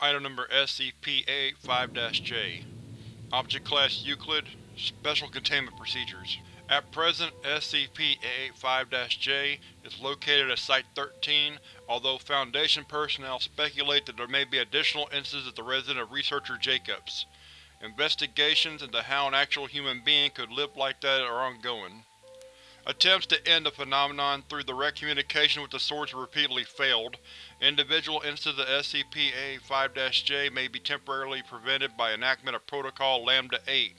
Item number SCP-A85-J Object Class Euclid Special Containment Procedures At present, SCP-A85-J is located at Site-13, although Foundation personnel speculate that there may be additional instances at the residence of Researcher Jacobs. Investigations into how an actual human being could live like that are ongoing. Attempts to end the phenomenon through direct communication with the source have repeatedly failed. Individual instances of SCP-A5-J may be temporarily prevented by enactment of Protocol Lambda-8,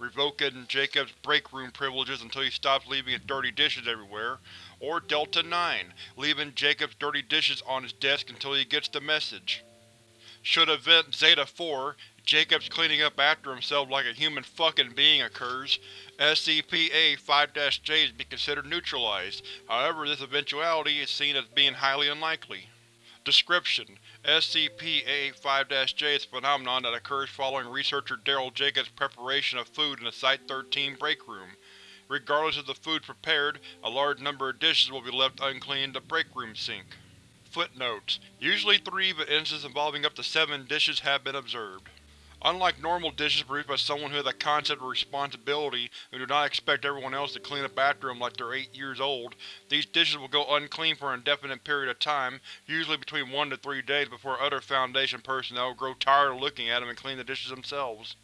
revoking Jacob's break room privileges until he stops leaving his dirty dishes everywhere, or Delta-9, leaving Jacob's dirty dishes on his desk until he gets the message. Should Event Zeta-4, Jacobs cleaning up after himself like a human fucking being occurs, SCP-A5-J is considered neutralized, however this eventuality is seen as being highly unlikely. Description: SCP-A5-J is a phenomenon that occurs following researcher Daryl Jacobs' preparation of food in the Site-13 break room. Regardless of the food prepared, a large number of dishes will be left uncleaned in the break room sink. Footnotes: Usually three, but instances involving up to seven dishes have been observed. Unlike normal dishes produced by someone who has a concept of responsibility and do not expect everyone else to clean up after them like they're eight years old, these dishes will go unclean for an indefinite period of time, usually between one to three days before other Foundation personnel grow tired of looking at them and clean the dishes themselves.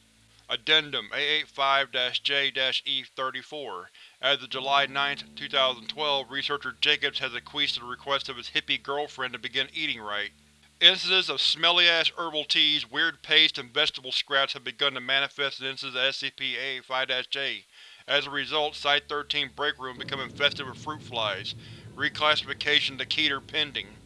Addendum A85-J-E34 As of July 9, 2012, researcher Jacobs has acquiesced to the request of his hippie girlfriend to begin eating right. Instances of smelly-ass herbal teas, weird paste, and vegetable scraps have begun to manifest in instances of SCP-A5-J. As a result, Site-13 break room become infested with fruit flies. Reclassification to Keter pending.